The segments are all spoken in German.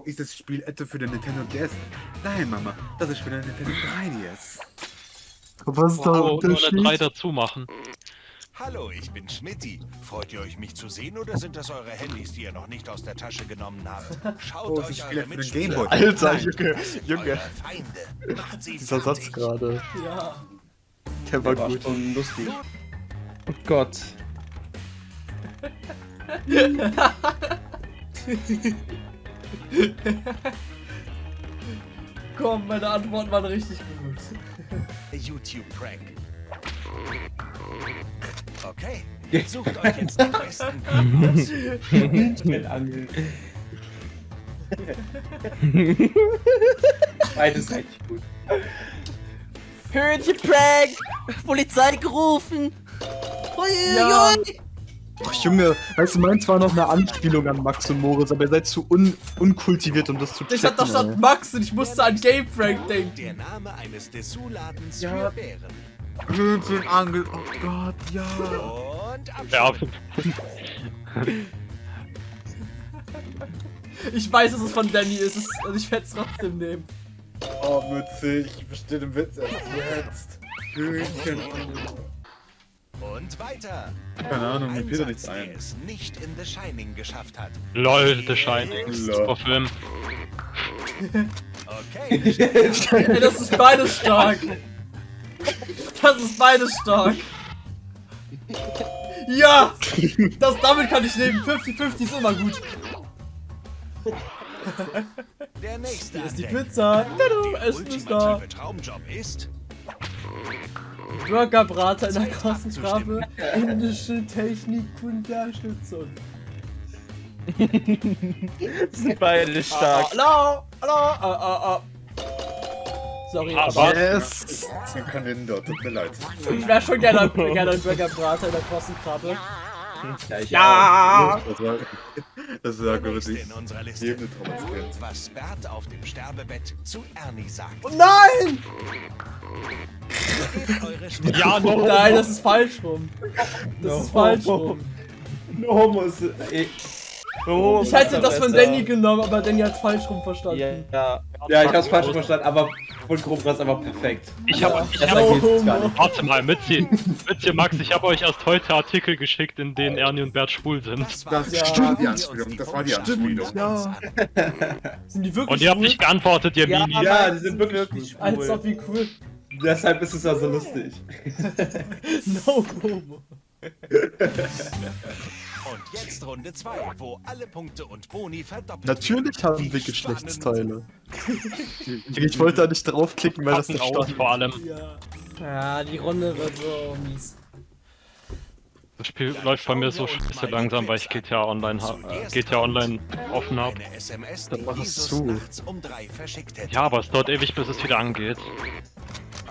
Oh, ist das Spiel etwa für den Nintendo DS? Nein, Mama, das ist für den Nintendo 3DS. Was ist da der Wow, nur eine 3 Unterschied? dazu machen. Hallo, ich bin Schmidti. Freut ihr euch, mich zu sehen oder sind das eure Handys, die ihr noch nicht aus der Tasche genommen habt? Schaut Oh, euch eure für den Mitspieler Gameboy. an. Alter. Junge, Junge. Feinde. Macht sie Dieser Satz gerade. Ja. Der war War gut. schon lustig. Oh Gott. Komm, meine Antworten waren richtig gut. YouTube-Prank. Okay, sucht euch jetzt den besten Videos. Mit Angeln. Beides richtig gut. Hühnchenprank! Polizei gerufen! Ja. Uiuiui! Ach, Junge, weißt du, meins war noch eine Anspielung an Max und Moritz, aber ihr seid zu un unkultiviert, um das zu checken. Ich hab doch statt Max und ich musste an Game Prank denken. Der Name eines Dessous-Ladens Ja. für Bären. Hühnchenangel, oh Gott, ja. Und Ja, Abschied. Ich weiß, dass es von Danny ist, es- also ich werde es trotzdem nehmen. Oh, witzig, ich verstehe den Witz erst jetzt. Hühnchenangel. Und weiter. Keine Ahnung, mir da nichts ein. es nicht in The Shining geschafft hat. LOL, The Shining. Lol. Super Film. Okay, Ey, das ist beides stark. Das ist beides stark. Ja! Das, damit kann ich leben. 50-50 ist immer gut. der nächste Hier ist die. Pizza. Der Essen ist da. ultimative Traumjob ist Burgerbrater in der großen Krabbe. Indische Technikunterstützung. Sind beide stark. Hallo! Hallo! Ah, ah, ah. Sorry, Ah, aber? Yes! Ich kann den dort, tut mir leid. ich wäre schon gerne, gerne ein Burgerbrater in der großen Krabbe. Ja, ich Ja! Das war, das der nächste wirklich in unserer Liste. was Bert auf dem Sterbebett zu Ernie sagt. Oh nein! Ja, no. Nein, das ist falsch rum. Das ist falsch rum. No muss. Ey. Oh, Ich hätte das von. Danny genommen, aber Danny hat falsch rum verstanden. Ja. Ja, ich hab's falsch verstanden, aber von war es aber perfekt. Ich hab, ich Das hab, nicht. warte mal, Mitzi, Mitzi, Max, ich habe euch erst heute Artikel geschickt, in denen Ernie und Bert schwul sind. Das Ja. war die Anspielung, das war die Anspielung. Ja. Sind die wirklich Und ihr habt cool? nicht geantwortet, ihr Ja, Mini. Ja, die sind wirklich Als cool. ob wie cool. Deshalb ist es ja so lustig. No homo. Und jetzt Runde 2, wo alle Punkte und Boni verdoppelt Natürlich werden. haben Wie wir. Geschlechtsteile. Ich wollte da nicht draufklicken, weil das nicht stand. vor allem. Ja. Ja, die Runde wird so mies. Das Spiel läuft bei mir so scheiße langsam, weil ich GTA Online, ha äh, GTA Online offen habe. Dann mach es zu. um. Ja, aber es dauert ewig, bis es wieder angeht.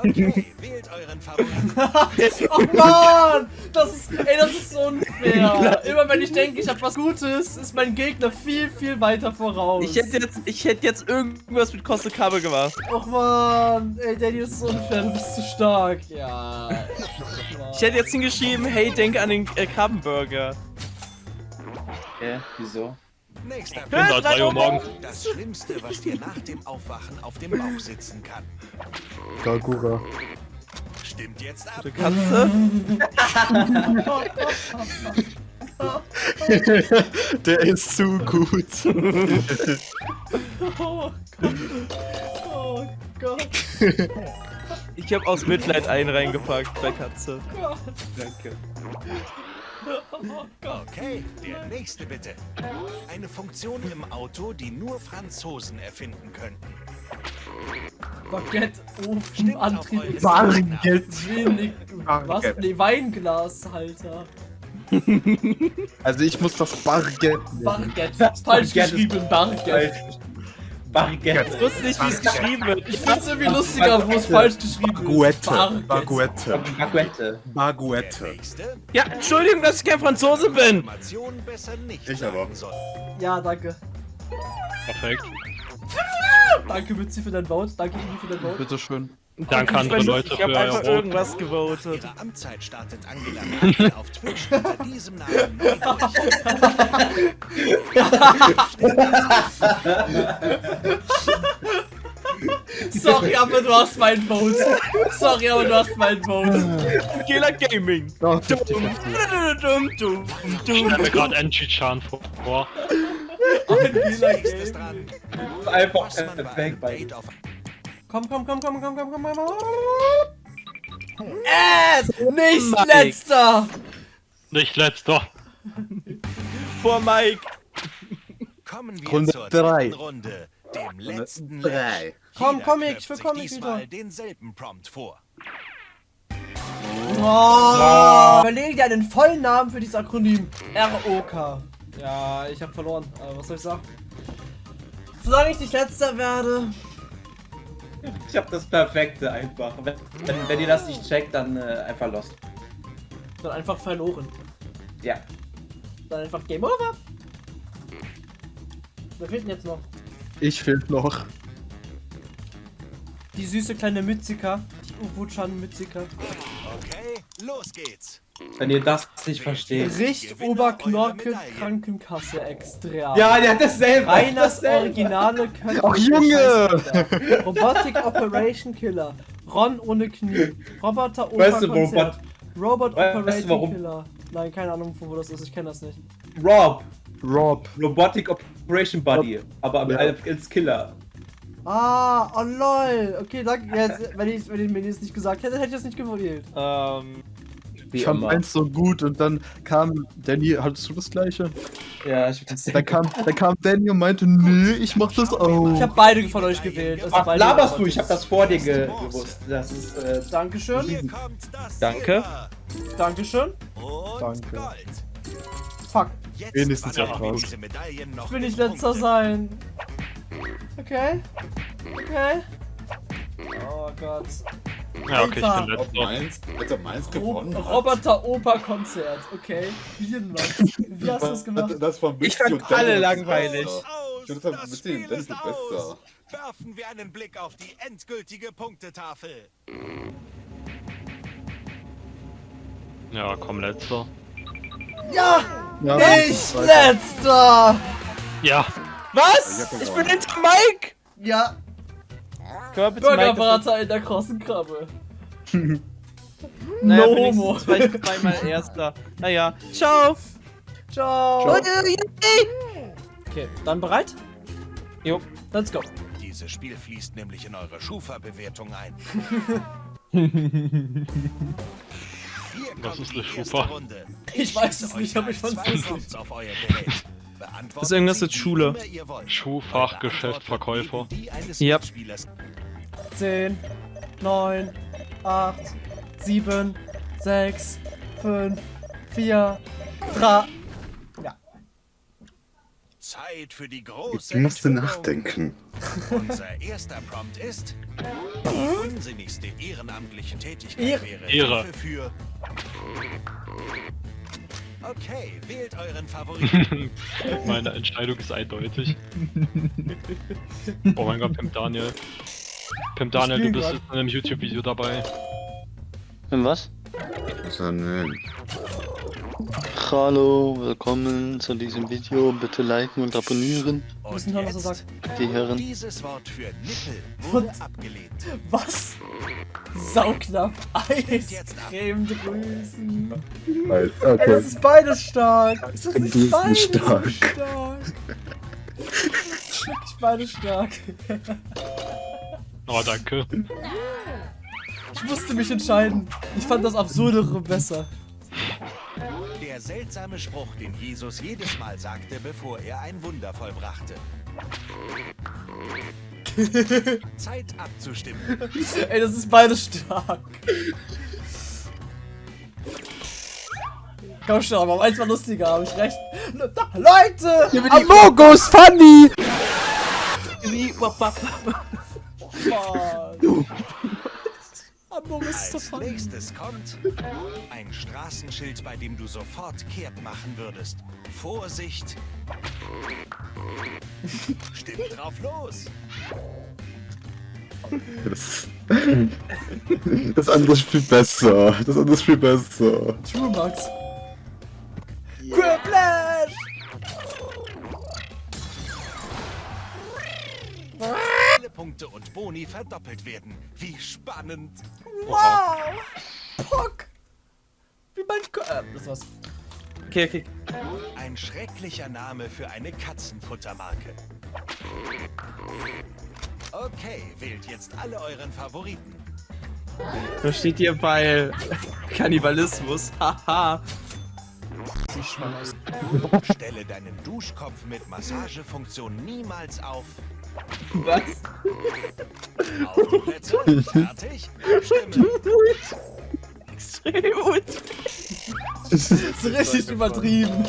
Okay, wählt euren Favoriten. Oh Mann! Das ist, ey, das ist so unfair. Immer wenn ich denke, ich hab was Gutes, ist mein Gegner viel, viel weiter voraus. Ich hätte jetzt, ich hätte jetzt irgendwas mit Koste Kabel gemacht. Och man, ey, Danny, das ist so unfair, du bist zu stark. Ja. Ich hätte jetzt hingeschrieben, hey, denk an den äh, Krabbenburger. Hä? Wieso? Nächster bin da 3 Uhr morgens. Das Schlimmste, was dir nach dem Aufwachen auf dem Bauch sitzen kann. Gagura. Stimmt jetzt ab. Katze? Der ist zu gut. Oh Gott. Oh Gott. Ich habe aus Mitleid einen reingepackt bei Katze. Danke. Oh Gott. Okay, der nächste bitte. Eine Funktion im Auto, die nur Franzosen erfinden könnten. Baguette, Ofen, Antrieb, Bargeld. wenig. Was? Nee, Weinglashalter. Also ich muss das Bargeld. Baguette. Falsch geschrieben, Baguette. Baguette. Ich wusste nicht, wie es geschrieben wird. Ich find's irgendwie lustiger, wo es falsch geschrieben ist. Baguette. Baguette. Baguette. Ja, Entschuldigung, dass ich kein Franzose bin. Information besser nicht Ich aber. soll. Ja, danke. Perfekt. Danke, Mützi, für dein Vote. Danke, Iggy, für dein Vote. Bitteschön. Danke andere Leute Ich für einfach irgendwas gewotet. Ihre Amtszeit startet Angela Merkel auf Twitch unter diesem Namen. Sorry, aber du hast meinen Vote. Sorry, aber du hast meinen Vote. Killer Gaming. Oh, 50, 50. Dum, dum, Ich stelle mir gerade Enchi-Chan vor. Ein Killer Nächstes Game. dran. Einfach perfekt bei Komm, komm, komm, komm, komm, komm, komm, komm. Äh, nicht Mike. letzter. Nicht letzter. Vor Mike. Kommen wir Runde zur drei. Runde, dem letzten Drei. Komm, Comic, knöpft ich will Comic diesmal wieder. denselben Prompt vor. Oh. Überlege dir einen vollen Namen für dieses Akronym. ROK. Ja, ich habe verloren. Aber was soll ich sagen? Solange ich nicht letzter werde. Ich hab das Perfekte einfach. Wenn, wenn, wenn ihr das nicht checkt, dann äh, einfach lost. Dann einfach verloren. Ja. Dann einfach Game Over. Wer fehlt denn jetzt noch? Ich fehlt noch. Die süße kleine Mützika. Die Uwu-chan Mützika. Okay, los geht's. Wenn ihr das nicht versteht. Richt Oberknorke Krankenkasse extra. Ja, der hat dasselbe. Reiners dasselbe. originale Köpfe. Ach, Junge! Robotic Operation Killer. Ron ohne Knie. Roboter Weißt du, Operkonzert. Robot Weißt du, warum? Killer. Nein, keine Ahnung, wo das ist. Ich kenne das nicht. Rob. Rob. Robotic Operation Buddy. Aber Ja. als Killer. Ah, oh lol. Okay, danke. Jetzt, wenn ich, wenn ich mir das nicht gesagt hätte, hätte ich das nicht gewählt. Ähm, Wie Ich fand immer. eins so gut und dann kam Danny, hattest du das gleiche? Ja, ich hab das Dann kam, dann kam Danny und meinte, nee, ich mach das Ich auch. habe beide von euch gewählt. Also Ach, laberst du? Ich hab das vor dir ge gewusst. Das ist, äh, Dankeschön. Danke. Dankeschön. Und Danke. Gold. Fuck. Jetzt Wenigstens ja noch Ich will nicht letzter sein. Okay. Okay. Oh Gott. Ja, okay, ich bin letzter. Mainz, hätte Mainz gewonnen. Ro hat. Roboter Oper Konzert. Okay. Wie denn das? Wie hast du das gemacht? Das von Ich fand alle langweilig. Ich finde das das Spiel ist aus. Werfen wir einen Blick auf die endgültige Punktetafel. Ja, komm, letzter. Ja! Ja, Nicht weiter. letzter! Ja, was? Ich bin hinter Mike. Ja, Können wir bitte Mike das Bürgerbrater in der krossen Krabbe. Naja, no homo. zweimal Erster. Naja, ciao. Ciao. Okay, dann bereit? Jo. Let's go. Dieses Spiel fließt nämlich in eure Schufa-Bewertung ein. Hier Was ist die eine Schufa? Runde. Ich weiß es nicht, euch aber ich. Prompts auf euer Gerät. Das ist irgendwas mit Schule. immer ihr wollt. Schuhfach, Eure Geschäft, Antwort Verkäufer. Mitspielers 10, 9, 8, 7, 6, 5, 4, 3. Zeit für die große Du musst Enthüllung. nachdenken. Unser erster Prompt ist die unsinnigste ehrenamtliche Tätigkeit wäre Ehre. Hilfe für Okay, wählt euren Favoriten. Meine Entscheidung ist eindeutig. Oh mein Gott, Pimp Daniel. Pimp Daniel, du bist grad. jetzt in einem YouTube-Video dabei. In was? So, nein. Hallo, willkommen zu diesem Video. Bitte liken und abonnieren, Und Müssen hören, was er jetzt, sagt. die Herren. dieses Wort für Nippel wurde Und- abgelehnt. Was? Sauknapp. ab. Eiscreme-Drüsen. Weil- Ey, Okay. das ist beides stark. Das ist beides nicht stark. stark. Das ist wirklich beides stark. Oh, danke. Ich musste mich entscheiden. Ich fand das Absurdere besser. Der seltsame Spruch, den Jesus jedes Mal sagte, bevor er ein Wunder vollbrachte. Zeit abzustimmen. Ey, das ist beides stark. Komm schon, aber eins war lustiger, hab ich recht. Leute! Amogus funny! Mann. Amogus ist Als funny. nächstes kommt ein Straßenschild, bei dem du sofort kehrt machen würdest. Vorsicht! Stimmt drauf los! Das, das andere ist viel besser. Das andere ist viel besser. True Max. Quiplash! Lebenspunkte und Boni verdoppelt werden. Wie spannend. Wow! Pock! Wie mein äh, das war's. Okay, okay. Ein schrecklicher Name für eine Katzenfuttermarke. Okay, wählt jetzt alle euren Favoriten. Da steht hier bei Kannibalismus. Haha. Sieht schmal aus. Stelle deinen Duschkopf mit Massagefunktion niemals auf. Was? Auf die Plätze, fertig, abstimmen. Extrem gut. Das ist richtig übertrieben.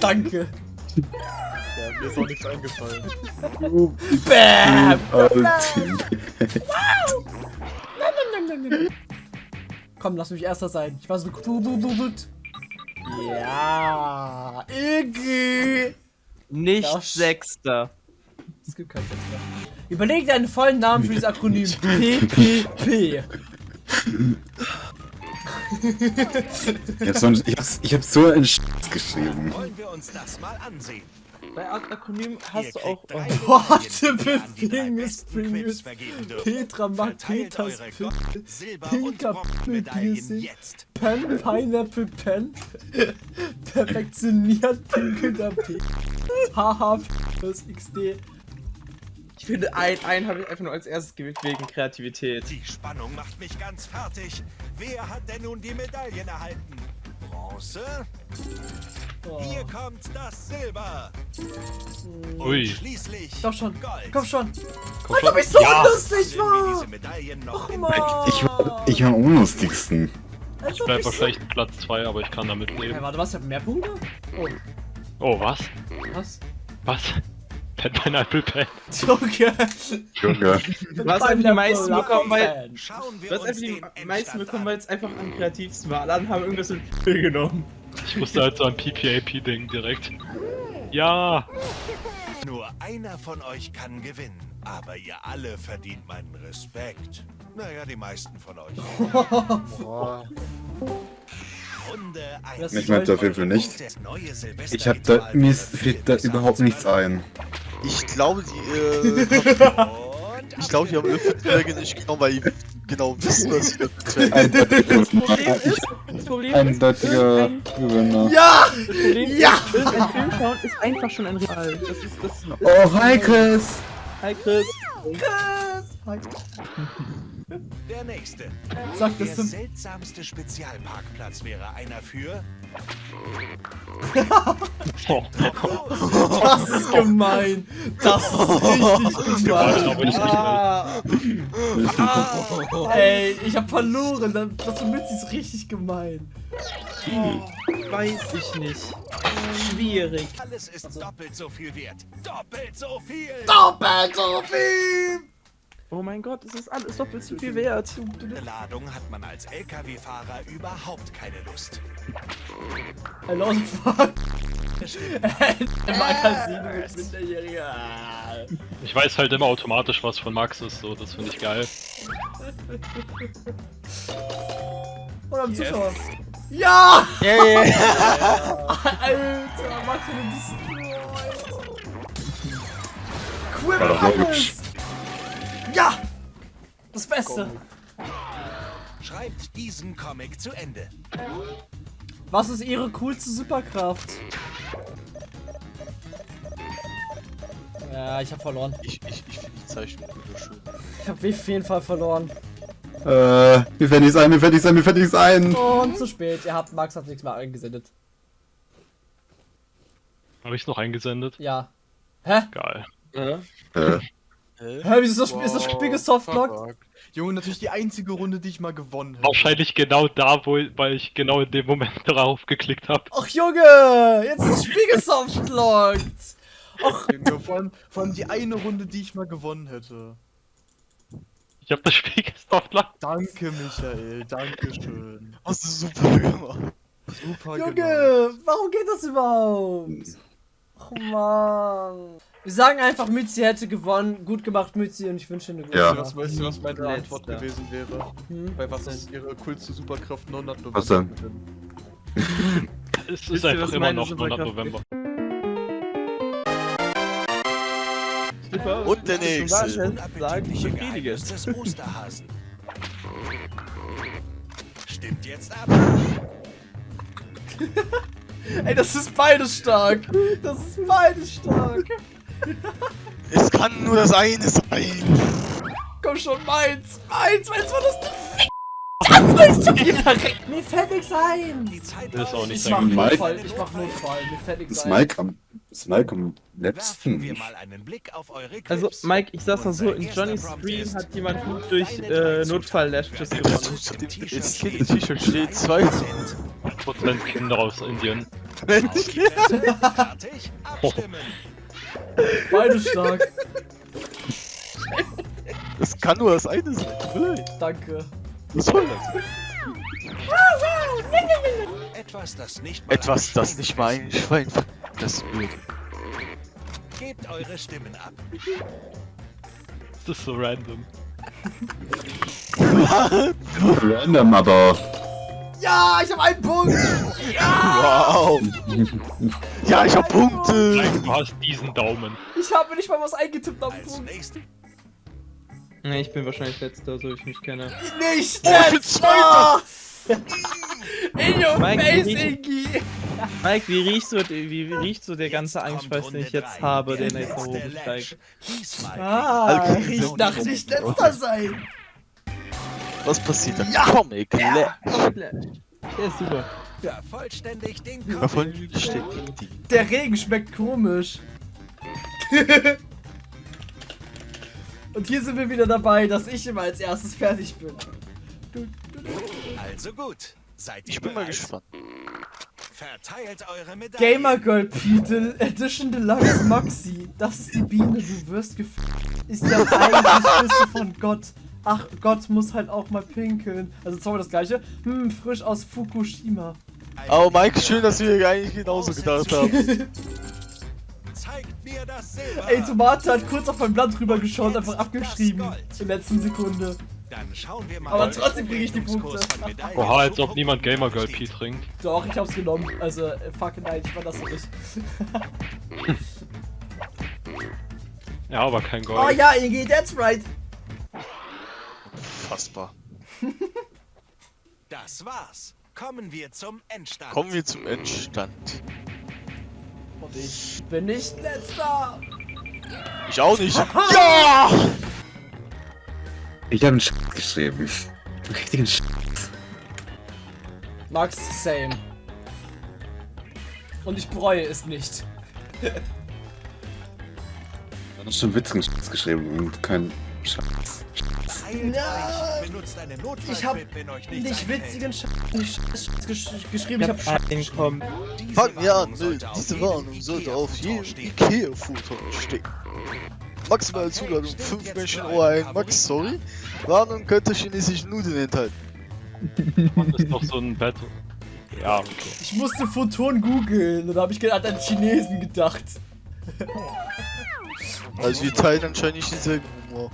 Danke. Ja, mir ist auch nichts eingefallen. Bam! Komm, lass mich erster sein. Ich war so gut. Ja, Iggy. Nicht Das- Sechster. Es gibt keinen Sechster. Überleg dir einen vollen Namen für dieses Akronym. PPP. Ich hab's, sonst- ich hab's, ich hab's so in Sch geschrieben. Wollen wir uns das mal ansehen? Bei Akronym Ihr hast du auch. drei Warte, vergeben dürft. Petra mag Peters Pinker jetzt. Pen, Pineapple Pen. Perfektioniert pinkelnder P. Haha, plus XD. Ich finde, ein, einen habe ich einfach nur als erstes gewählt wegen Kreativität. Die Spannung macht mich ganz fertig. Wer hat denn nun die Medaillen erhalten? Bronze? Oh. Hier kommt das Silber. Und Ui. schließlich Komm schon, Gold. komm schon. Komm ob ich so Ja. lustig Nehmen wir diese war. Medaillen noch Ach in man. Ich war, ich war am unlustigsten. Ich bleib ich so... wahrscheinlich Platz 2, aber ich kann damit Hey, leben. warte, was? Ich hab mehr Punkte? Oh, Oh, was? was? Was? Pen Pineapple Pen. Junge. Junge. Du hast einfach die meisten bekommen, weil. Du hast uns einfach die meisten bekommen, weil es einfach am kreativsten war. Alle anderen haben irgendwas in P genommen. Ich musste halt so ein PPAP-Ding direkt. Ja! Nur einer von euch kann gewinnen, aber ihr alle verdient meinen Respekt. Naja, die meisten von euch. Runde 1. Ich meinte auf jeden Fall nicht. Ich hab da, mir fällt da das überhaupt nichts ein. Ich glaube, die, äh, ich glaube, die haben Löwenberge nicht genommen, weil die genau wissen, was sie Das Problem eindeutiger Gewinner. Ja! Problem Ja! ist, irgendein Film schauen ist einfach schon ein Real. Das ist das. das Oh, hi Chris! Hi Chris. Der nächste. Sag Der das zum... seltsamste Spezialparkplatz wäre einer für. Oh, Das ist gemein. Das ist richtig Gemein, gemein. Ah, ey, ich hab verloren. Das das mit ist richtig gemein. Weiß ich nicht. Schwierig. Alles ist doppelt so viel wert. Doppelt so viel! Doppelt so viel! Oh mein Gott, es ist alles doppelt so viel wert. Ohne Ladung hat man als LKW-Fahrer überhaupt keine Lust. Hello, fuck. Im Magazin mit Minderjähriger. Ich weiß halt immer automatisch, was von Max ist, so, das finde ich geil. Oder am Zuschauer. Ja! Alter, Max, du War doch alles. Ja! Das Beste. Schreibt diesen Comic zu Ende. Was ist ihre coolste Superkraft? Ja, ich hab verloren. Ich, ich, ich finde die Zeichnung wunderschön. Ich hab auf jeden Fall verloren. Äh, mir fällt nichts ein, mir fällt nichts ein, mir fällt nichts ein. Und zu spät. Ihr habt, Max hat nichts mehr eingesendet. Habe ich noch eingesendet? Ja. Hä? Geil. Äh, Hä, wieso ist das, Spiel- ist das Spiel gesoftlocked? Junge, natürlich die einzige Runde, die ich mal gewonnen habe. Wahrscheinlich genau da, wo, weil ich genau in dem Moment darauf geklickt habe. Ach Junge, jetzt ist das Spiel gesoftlocked. Junge, vor allem, vor allem die eine Runde, die ich mal gewonnen hätte. Ich habe das Spiel gesoftlocked. Danke, Michael, danke schön. Hast du super gemacht. Super gemacht. Junge, warum geht das überhaupt? Oh Mann. Wir sagen einfach, Mützi hätte gewonnen. Gut gemacht, Mützi, und ich wünsche dir eine gute Ja. Was weißt du, was meine Letzter. Antwort gewesen wäre? Hm? Bei was ist ihre coolste Superkraft 900 November? Was denn? Es ist einfach immer noch 900 Superkraft November. Und der nächste. Geheimnis des Osterhasen. Stimmt jetzt ab. Ey, das ist beides stark. Das ist beides stark. Es kann nur das eine sein. Komm schon, meins. Meins, meins war das nicht. Das willst du mir verrecken. Mir fällt nichts ein. Die Zeit Das ist auch nicht Ich mach. Notfall. Ich mach Notfall. Mir fällt nichts Ist ein. Mike am, ist Mike am letzten? mal einen Blick auf eure Clips. Also, Mike, ich sag's mal so, in Johnnys Stream hat jemand gut durch äh, drei Notfall-Lashes Zutaten. gewonnen. Jetzt steht- Kind T-Shirt steht zwei. Prozent Kinder aus Indien. Fertig, abstimmen. Beides stark. Das kann nur das eine sein. Danke. Was soll das? Etwas, das nicht mal Etwas, ein das Schwein nicht mal ein Schwein das wird. Gebt eure Stimmen ab. Das ist so random. Random, aber. Ja, ich hab einen Punkt. Wow. Ja, ich hab Punkte. Mike, du hast diesen Daumen. Ich habe nicht mal was eingetippt am Punkt. Ne, ich bin wahrscheinlich letzter, so ich mich kenne. Nicht Oh, ich bin letzter. In your Mike, face, wie- Ingi. Mike, wie riecht so, wie, wie riecht so der ganze Angstschweiß, den ich jetzt habe, Der jetzt nach oben steigt? Ah, Alkohol. riecht nach nicht letzter sein. Was passiert dann? Comic Lash. Der ist super. vervollständigt den Davon Comic. die. Der Regen schmeckt komisch. Und hier sind wir wieder dabei, dass ich immer als erstes fertig bin. Also gut. Seid ihr Ich bin mal gespannt. Verteilt eure Medaillen. Gamer Girl Petal Edition Deluxe Maxi. Das ist die Biene, du wirst gef... Ist ja eigentlich Küsse von Gott. Ach, Gott muss halt auch mal pinkeln. Also zweimal das gleiche. Hm, frisch aus Fukushima. Aber Mike, schön, dass wir eigentlich genauso gedacht haben. Zeigt mir das Silber. Ey, Tomate hat kurz auf mein Blatt rüber geschaut, einfach abgeschrieben. In der letzten Sekunde. Dann schauen wir mal. Aber trotzdem krieg ich die Punkte. Oha, als ob niemand Gamer Girl. P trinkt. Doch, ich hab's genommen. Also, äh, fuck nein, ich war das nicht. Ja, aber kein Gold. Oh ja, Ingi, that's right. Fassbar. Das war's. Kommen wir zum Endstand. Kommen wir zum Endstand. Und ich bin nicht letzter. Ich auch nicht. Ja! Ich habe einen Sch geschrieben. Einen richtigen Sch. Max, same. Und ich bereue es nicht. Du hast schon witzigen Sch geschrieben und kein Schatz. Eilt Ja. euch. Benutzt eine Ich hab Notfallquip, wenn euch nichts Nicht witzigen Sch nicht Sch gesch geschrieben, Ich hab Sch einkommen. Diese Fangen wir an. Diese Warnung sollte auf jedem Ikea-Futon stehen. Maximale Okay, Zuladung stimmt 5 jetzt Menschen für oh euren ein. Max, sorry. Warnung könnte chinesische Nudeln enthalten. Das ist doch so ein Bett. Ja, okay. Ich musste Photon googeln und da habe ich gerade an Chinesen gedacht. Also wir teilen anscheinend nicht denselben Humor.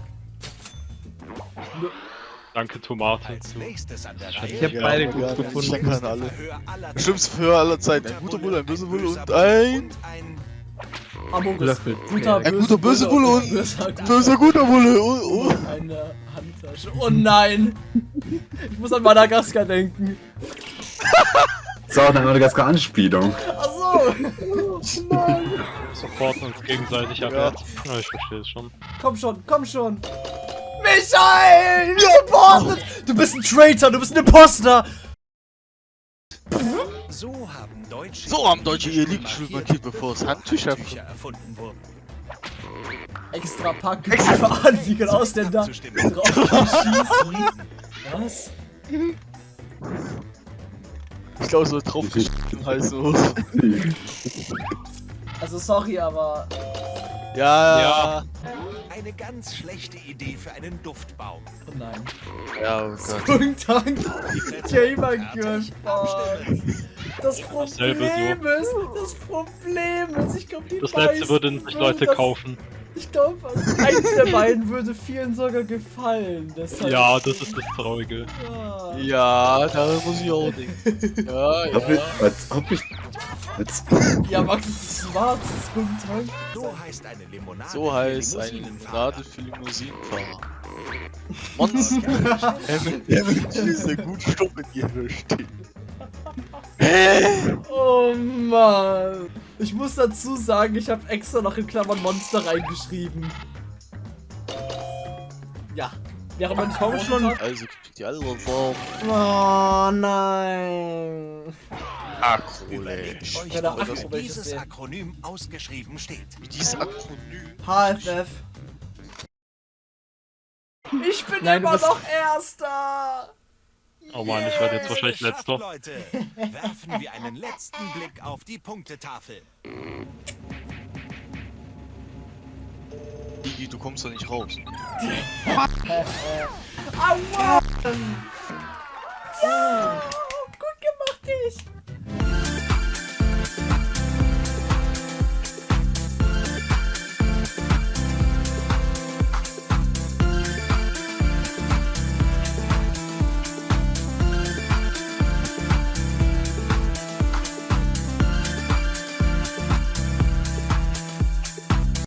Danke, Tomate. An. Ich hab beide aber gut gefunden. Ich kann alle. Schlimmste Verhör aller Zeiten. Ein guter Bulle, ein böser Bulle und ein. Löffel. Guter, Ein böse guter, böse Bulle und- böser, guter- Bulle. Oh, oh. Eine Handtasche. Oh nein! Ich muss an Madagaskar denken. Auch eine Madagaskar-Anspielung. Achso! Supporten uns gegenseitig ab Ja. Ja, ich verstehe es schon. Komm schon, komm schon! Michael! Wir supporten! Du bist ein Traitor, du bist ein Imposter! So haben Deutsche So haben Deutsche ihr Lieblingsstuhl markiert, bevor es Handtücher erfunden wurden. Extra Pack für Anliegen Ausländer drauf. Was? Ich glaube, so drauf geschnitten heißen muss. Also sorry, aber Ja, Ja. Eine ganz schlechte Idee für einen Duftbaum. oh nein. Ja, oh Gott. Guten Tag. Das Problem ist, das Problem ist, ich glaube die Das letzte würden sich Leute das- kaufen. Ich glaube, eins der beiden würde vielen sogar gefallen. Deshalb, Ja, das ist das Traurige. Ja. Ja, da muss ich auch denken. Ja, Ob ich, ja. als ob ich Ja, Max, es ist schwarz. es ist Guten Tag. So heißt eine Limonade. So für heißt eine Limousinenfahrer. Limonade für Limousinenfahrer. Monster. Er wird diese gut Stoff in ihr stehen. Oh Mann. Ich muss dazu sagen, ich habe extra noch in Klammern Monster reingeschrieben. Ja. Wäre man nicht komm schon. Also die andere Form. Oh nein. Akrolesch. Ich euch, wo das dieses Akronym ausgeschrieben steht. Wie dieses Akronym? HFF. Ich bin Nein, immer noch Erster! Oh Mann, ich werde jetzt wahrscheinlich Letzter. Leute, werfen wir einen letzten Blick auf die Punktetafel. Digi, du kommst doch nicht raus. Aua! Äh, äh. Ja! Gut gemacht, dich!